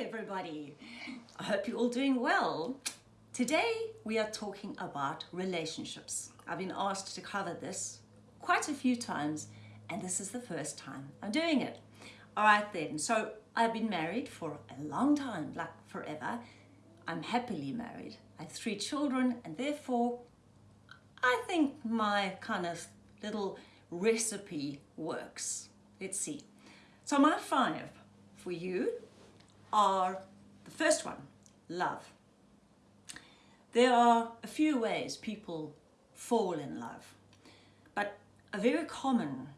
everybody. I hope you're all doing well. Today we are talking about relationships. I've been asked to cover this quite a few times and this is the first time I'm doing it. All right then, so I've been married for a long time, like forever. I'm happily married. I have three children and therefore I think my kind of little recipe works. Let's see. So my five for you are the first one, love. There are a few ways people fall in love, but a very common,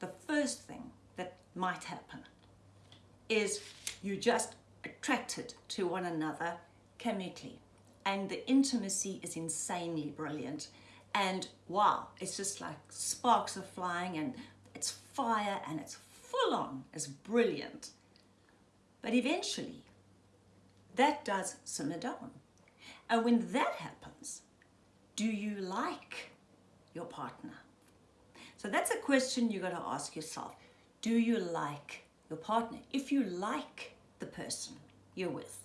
the first thing that might happen is you just attracted to one another chemically and the intimacy is insanely brilliant and wow it's just like sparks are flying and it's fire and it's full on it's brilliant but eventually, that does simmer down. And when that happens, do you like your partner? So that's a question you got to ask yourself. Do you like your partner? If you like the person you're with,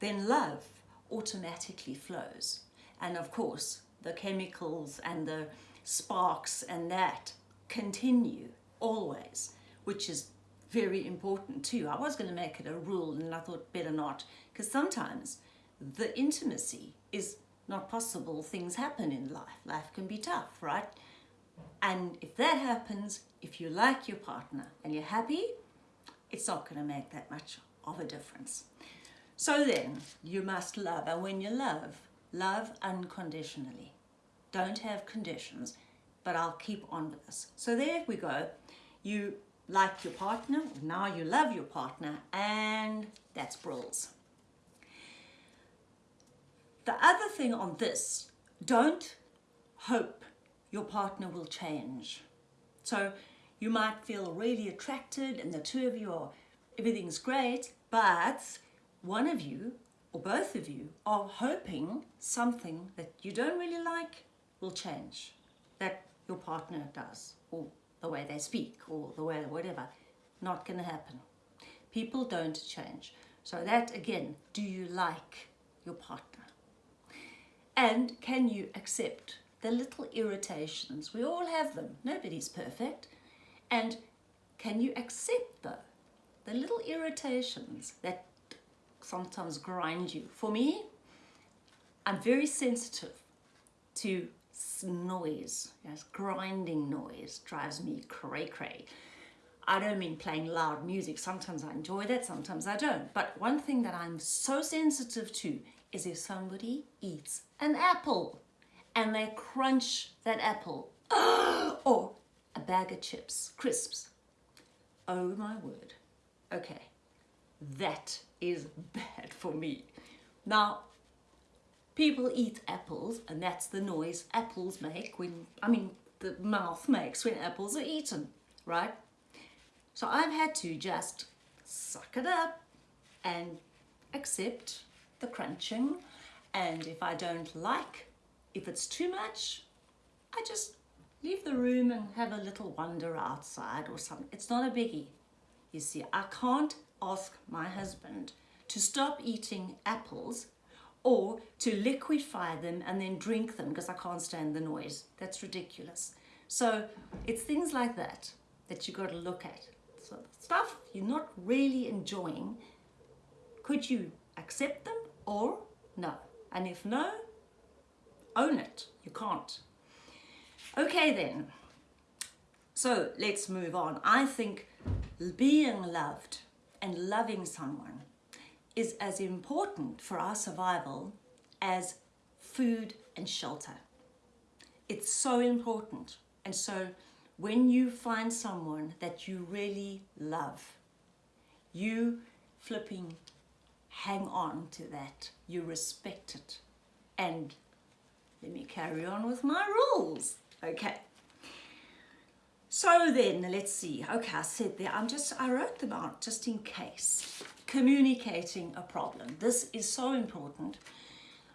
then love automatically flows. And of course, the chemicals and the sparks and that continue always, which is very important too. I was going to make it a rule and I thought better not because sometimes the intimacy is not possible. Things happen in life. Life can be tough, right? And if that happens, if you like your partner and you're happy, it's not going to make that much of a difference. So then, you must love. And when you love, love unconditionally. Don't have conditions, but I'll keep on with this. So there we go. You like your partner, now you love your partner, and that's brills. The other thing on this, don't hope your partner will change. So you might feel really attracted and the two of you are, everything's great, but one of you or both of you are hoping something that you don't really like will change, that your partner does or the way they speak or the way whatever. Not going to happen. People don't change. So that again, do you like your partner? And can you accept the little irritations? We all have them. Nobody's perfect. And can you accept though the little irritations that sometimes grind you? For me, I'm very sensitive to noise, yes, grinding noise drives me cray cray. I don't mean playing loud music. Sometimes I enjoy that, sometimes I don't. But one thing that I'm so sensitive to is if somebody eats an apple and they crunch that apple or a bag of chips, crisps. Oh my word. Okay, that is bad for me. Now, people eat apples and that's the noise apples make when, I mean, the mouth makes when apples are eaten, right? So I've had to just suck it up and accept the crunching. And if I don't like, if it's too much, I just leave the room and have a little wander outside or something. It's not a biggie. You see, I can't ask my husband to stop eating apples or to liquefy them and then drink them because I can't stand the noise. That's ridiculous. So it's things like that that you got to look at. So stuff you're not really enjoying, could you accept them or no? And if no, own it. You can't. Okay then. So let's move on. I think being loved and loving someone is as important for our survival as food and shelter. It's so important. And so when you find someone that you really love, you flipping hang on to that. You respect it. And let me carry on with my rules. Okay. So then, let's see. Okay, I said there, I'm just, I wrote them out just in case communicating a problem. This is so important.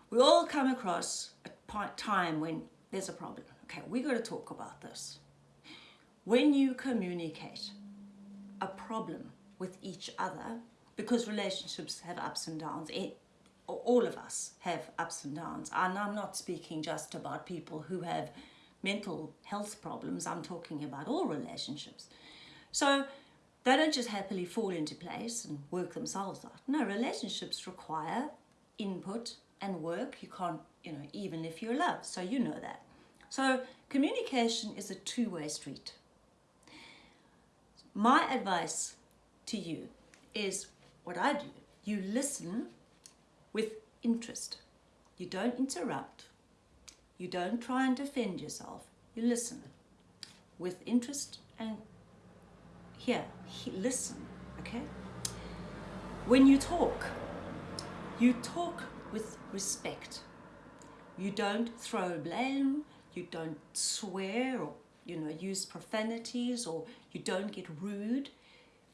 We all come across a time when there's a problem. Okay, we got to talk about this. When you communicate a problem with each other, because relationships have ups and downs. Eh, it, all of us have ups and downs. And I'm not speaking just about people who have mental health problems. I'm talking about all relationships. So they don't just happily fall into place and work themselves out. No, relationships require input and work. You can't, you know, even if you're loved. So you know that. So communication is a two-way street. My advice to you is what I do. You listen with interest. You don't interrupt. You don't try and defend yourself. You listen with interest and here, he, listen, okay? When you talk, you talk with respect. You don't throw blame, you don't swear or you know use profanities or you don't get rude.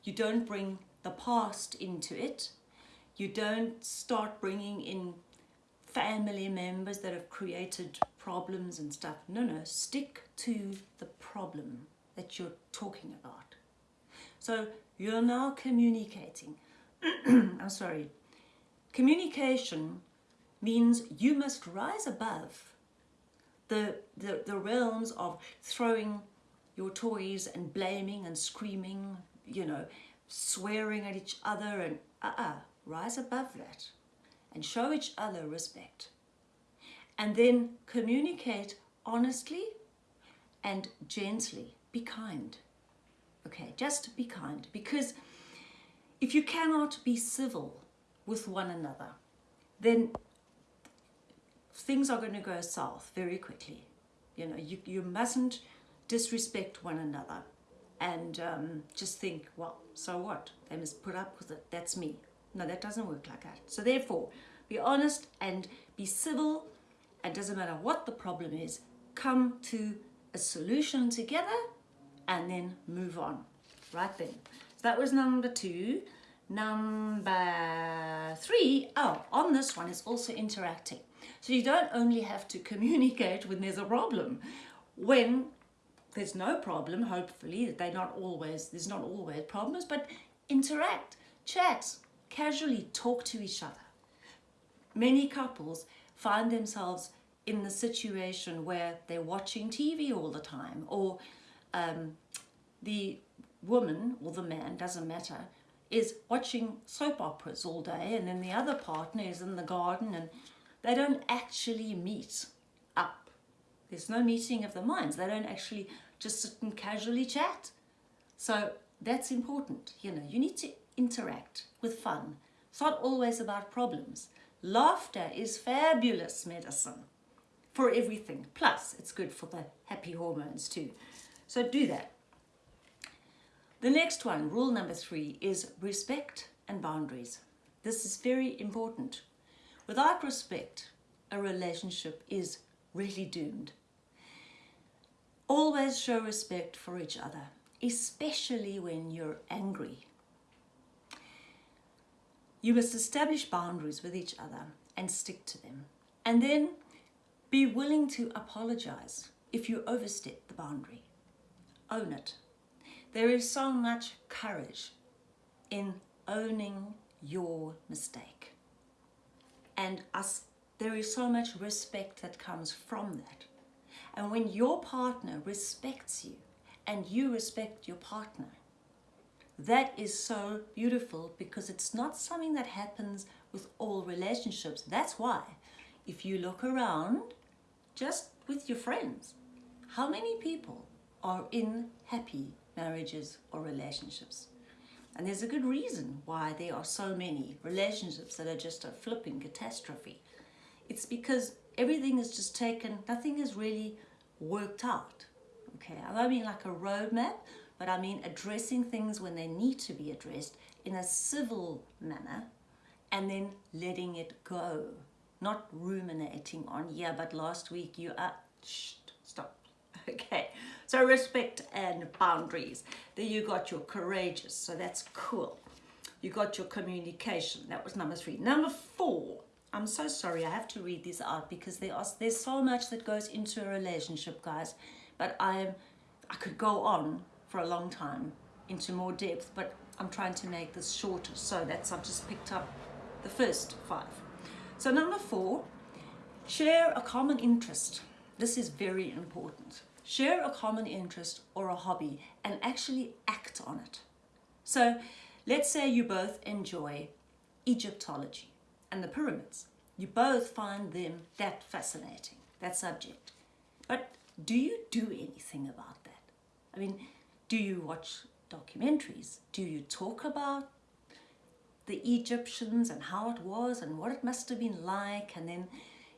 You don't bring the past into it. You don't start bringing in family members that have created problems and stuff. No, no, stick to the problem that you're talking about. So you're now communicating. I'm sorry. Communication means you must rise above the, the, the realms of throwing your toys and blaming and screaming, you know, swearing at each other and uh-uh, rise above that and show each other respect. And then communicate honestly and gently. Be kind. Okay, just be kind because if you cannot be civil with one another, then things are going to go south very quickly. You know, you, you mustn't disrespect one another and um, just think, well, so what? They must put up with it. That's me. No, that doesn't work like that. So therefore, be honest and be civil. It doesn't matter what the problem is. Come to a solution together and then move on. Right then. So that was number two. Number three, oh, on this one is also interacting. So you don't only have to communicate when there's a problem. When there's no problem, hopefully, they're not always, there's not always problems, but interact, chat, casually talk to each other. Many couples find themselves in the situation where they're watching TV all the time or um, the woman or the man, doesn't matter, is watching soap operas all day and then the other partner is in the garden and they don't actually meet up. There's no meeting of the minds. They don't actually just sit and casually chat. So that's important. You know, you need to interact with fun. It's not always about problems. Laughter is fabulous medicine for everything. Plus, it's good for the happy hormones too. So do that. The next one, rule number three, is respect and boundaries. This is very important. Without respect, a relationship is really doomed. Always show respect for each other, especially when you're angry. You must establish boundaries with each other and stick to them. And then be willing to apologize if you overstep the boundary. Own it. There is so much courage in owning your mistake. And us, there is so much respect that comes from that. And when your partner respects you and you respect your partner, that is so beautiful because it's not something that happens with all relationships. That's why if you look around just with your friends, how many people are in happy marriages or relationships? And there's a good reason why there are so many relationships that are just a flipping catastrophe. It's because everything is just taken, nothing is really worked out. Okay, I mean like a roadmap, but I mean addressing things when they need to be addressed in a civil manner and then letting it go. Not ruminating on, yeah, but last week you, uh, shh, stop. Okay, so respect and boundaries. Then you got your courageous, so that's cool. You got your communication, that was number three. Number four, I'm so sorry, I have to read these out because there are, there's so much that goes into a relationship, guys. But I'm, I could go on for a long time into more depth, but I'm trying to make this shorter. So that's, I've just picked up the first five. So number four, share a common interest. This is very important. Share a common interest or a hobby and actually act on it. So let's say you both enjoy Egyptology and the pyramids. You both find them that fascinating, that subject. But do you do anything about that? I mean, do you watch documentaries? Do you talk about the Egyptians and how it was and what it must have been like? And then,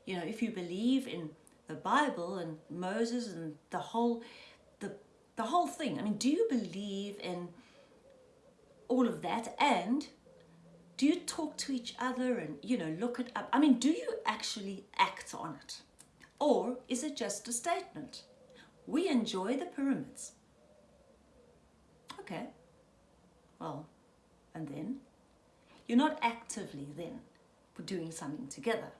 you know, if you believe in the Bible and Moses and the whole, the, the whole thing, I mean, do you believe in all of that? And do you talk to each other and, you know, look it up? I mean, do you actually act on it? Or is it just a statement? We enjoy the pyramids. Okay, well, and then? You're not actively then doing something together.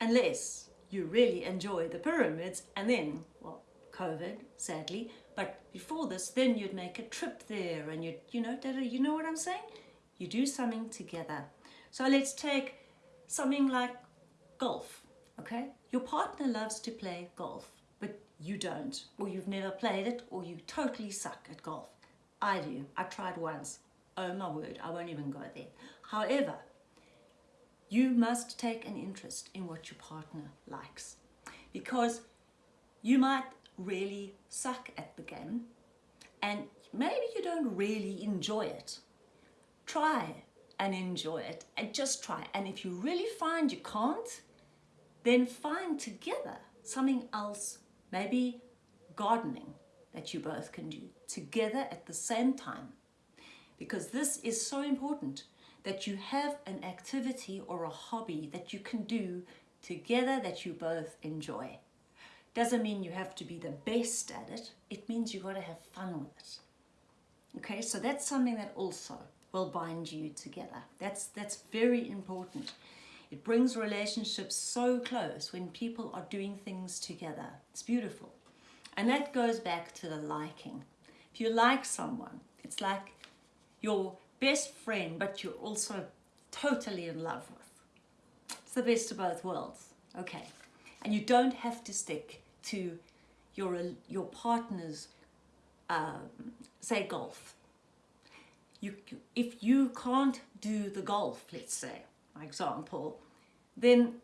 Unless you really enjoy the pyramids and then, well, COVID, sadly, but before this, then you'd make a trip there and you'd, you know, you know what I'm saying? You do something together. So let's take something like golf, okay? Your partner loves to play golf, but you don't, or you've never played it, or you totally suck at golf. I do. I tried once. Oh my word, I won't even go there. However, you must take an interest in what your partner likes because you might really suck at the game and maybe you don't really enjoy it. Try and enjoy it and just try. And if you really find you can't, then find together something else, maybe gardening that you both can do together at the same time. Because this is so important that you have an activity or a hobby that you can do together that you both enjoy. Doesn't mean you have to be the best at it. It means you've got to have fun with it. Okay, so that's something that also will bind you together. That's, that's very important. It brings relationships so close when people are doing things together. It's beautiful. And that goes back to the liking. If you like someone, it's like your best friend, but you're also totally in love with. It's the best of both worlds. Okay. And you don't have to stick to your, your partner's, um, say, golf. You, if you can't do the golf, let's say, for example, then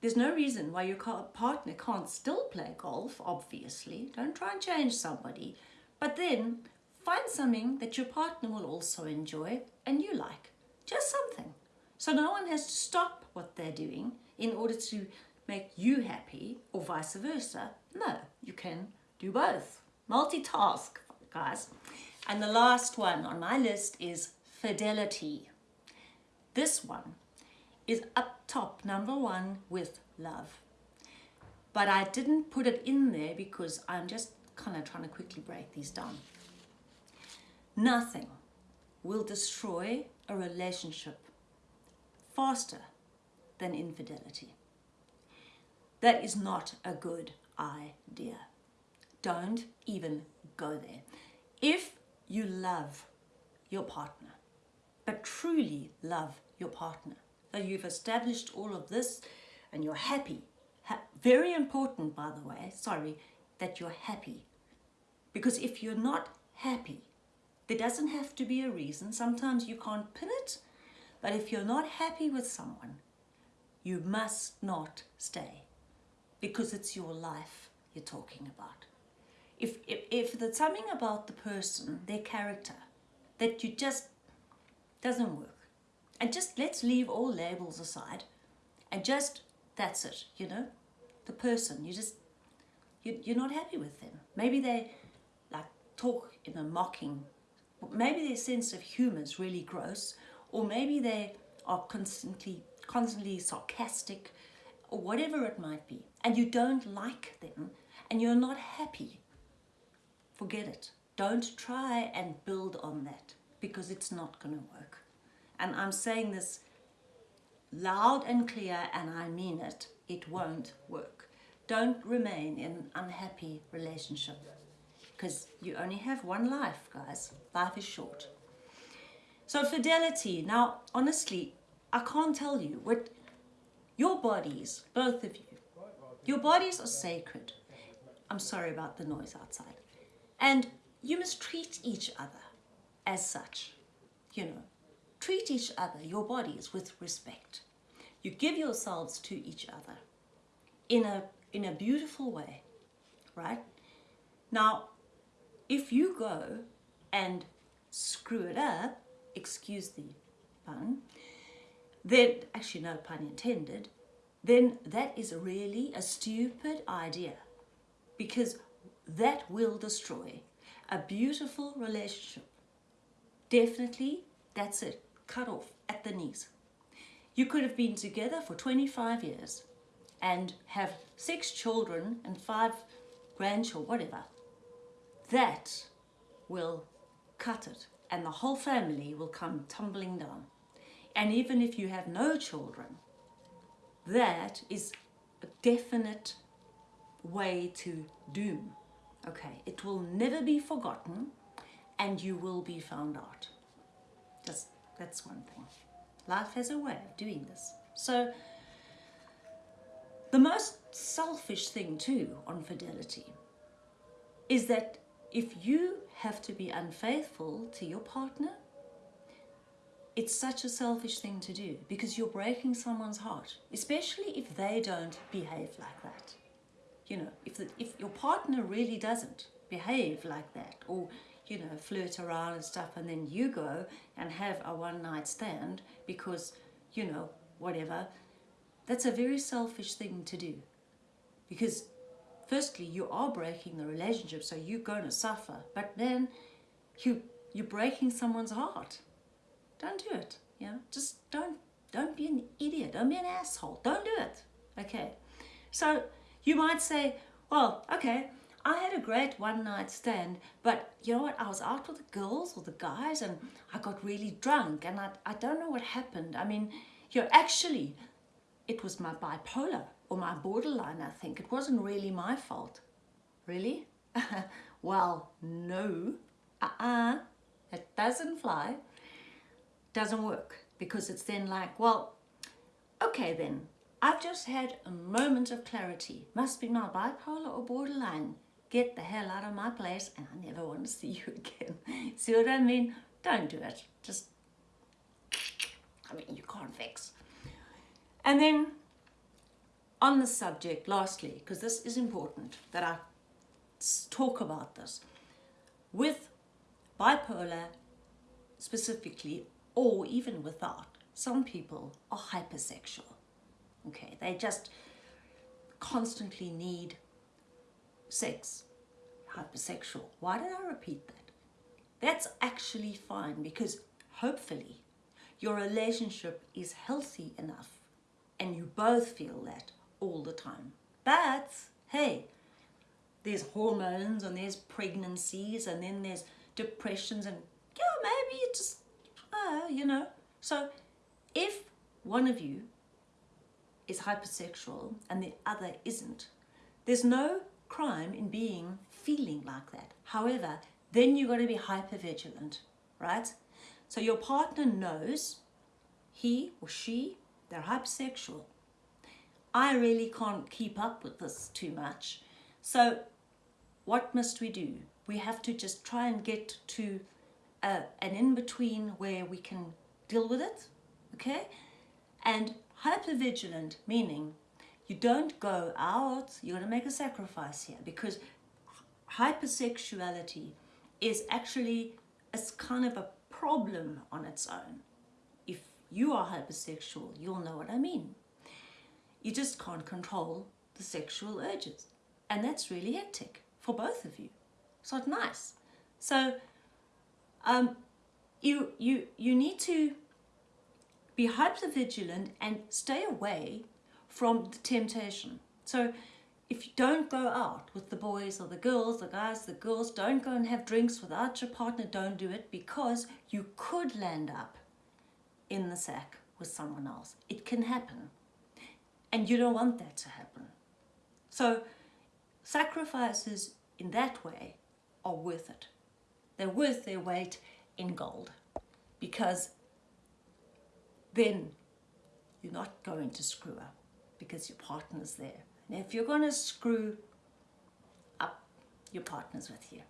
there's no reason why your partner can't still play golf, obviously. Don't try and change somebody. But then find something that your partner will also enjoy and you like. Just something. So no one has to stop what they're doing in order to make you happy or vice versa. No, you can do both. Multitask, guys. And the last one on my list is fidelity. This one is up top, number one, with love. But I didn't put it in there because I'm just kind of trying to quickly break these down. Nothing will destroy a relationship faster than infidelity. That is not a good idea. Don't even go there. If you love your partner, but truly love your partner, so you've established all of this and you're happy. Ha very important, by the way, sorry, that you're happy. Because if you're not happy, there doesn't have to be a reason. Sometimes you can't pin it, but if you're not happy with someone, you must not stay because it's your life you're talking about. If, if, if there's something about the person, their character, that you just doesn't work, and just let's leave all labels aside and just, that's it, you know? The person, you just, you, you're not happy with them. Maybe they like talk in a mocking, maybe their sense of humor is really gross, or maybe they are constantly, constantly sarcastic, or whatever it might be, and you don't like them, and you're not happy, forget it. Don't try and build on that, because it's not going to work and I'm saying this loud and clear and I mean it, it won't work. Don't remain in an unhappy relationship because you only have one life, guys. Life is short. So fidelity. Now, honestly, I can't tell you what your bodies, both of you, your bodies are sacred. I'm sorry about the noise outside. And you must treat each other as such. You know, treat each other, your bodies, with respect. You give yourselves to each other in a, in a beautiful way, right? Now, if you go and screw it up, excuse the pun, then, actually no pun intended, then that is really a stupid idea because that will destroy a beautiful relationship. Definitely, that's it, cut off at the knees. You could have been together for 25 years and have six children and five grandchildren, whatever. That will cut it and the whole family will come tumbling down. And even if you have no children, that is a definite way to doom. Okay, it will never be forgotten and you will be found out. Just, that's one thing. Life has a way of doing this. So, the most selfish thing too on fidelity is that if you have to be unfaithful to your partner, it's such a selfish thing to do because you're breaking someone's heart, especially if they don't behave like that. You know, if, the, if your partner really doesn't behave like that or, you know, flirt around and stuff and then you go and have a one night stand because, you know, whatever, that's a very selfish thing to do because firstly, you are breaking the relationship, so you're going to suffer. But then you, you're breaking someone's heart. Don't do it. Yeah, just don't, don't be an idiot. Don't be an asshole. Don't do it. Okay. So you might say, well, okay, I had a great one night stand, but you know what? I was out with the girls or the guys and I got really drunk and I, I don't know what happened. I mean, you know, actually, it was my bipolar or my borderline, I think. It wasn't really my fault. Really? well, no. Uh-uh. It doesn't fly. Doesn't work. Because it's then like, well, okay then. I've just had a moment of clarity. Must be my bipolar or borderline. Get the hell out of my place and I never want to see you again. see what I mean? Don't do it. Just, I mean, you can't fix. And then on the subject, lastly, because this is important that I talk about this, with bipolar specifically, or even without, some people are hypersexual. Okay, they just constantly need sex, hypersexual. Why did I repeat that? That's actually fine because hopefully your relationship is healthy enough and you both feel that all the time. But hey, there's hormones and there's pregnancies and then there's depressions and yeah, maybe it just, uh, you know. So if one of you is hypersexual and the other isn't, there's no crime in being feeling like that. However, then you've got to be hyper vigilant, right? So your partner knows he or she, they're hypersexual. I really can't keep up with this too much. So what must we do? We have to just try and get to a, an in-between where we can deal with it, okay? And hypervigilant, meaning you don't go out, you're going to make a sacrifice here because hypersexuality is actually a kind of a problem on its own. If you are hypersexual, you'll know what I mean. You just can't control the sexual urges. And that's really hectic for both of you. It's not nice. So um, you, you, you need to be hyper vigilant and stay away from the temptation. So if you don't go out with the boys or the girls, the guys, the girls, don't go and have drinks without your partner, don't do it because you could land up in the sack with someone else. It can happen. And you don't want that to happen. So sacrifices in that way are worth it. They're worth their weight in gold. because then you're not going to screw up because your partner's there. And if you're going to screw up, your partner's with you.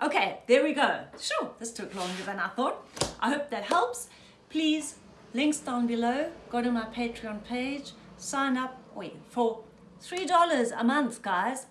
Okay, there we go. Sure, this took longer than I thought. I hope that helps. Please, links down below. Go to my Patreon page. Sign up wait, for $3 a month, guys.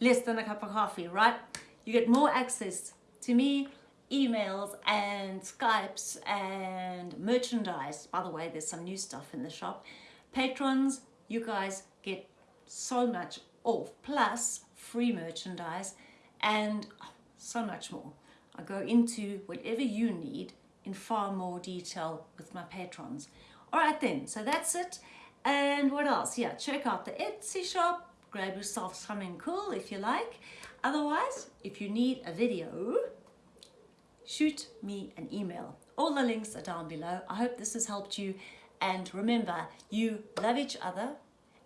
Less than a cup of coffee, right? You get more access to me, emails and Skypes and merchandise. By the way, there's some new stuff in the shop. Patrons, you guys get so much off, plus free merchandise and oh, so much more. I go into whatever you need in far more detail with my patrons. All right then, so that's it. And what else? Yeah, check out the Etsy shop. Grab yourself something cool if you like. Otherwise, if you need a video, shoot me an email. All the links are down below. I hope this has helped you. And remember, you love each other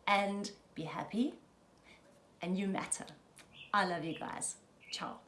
and be happy and you matter. I love you guys. Ciao.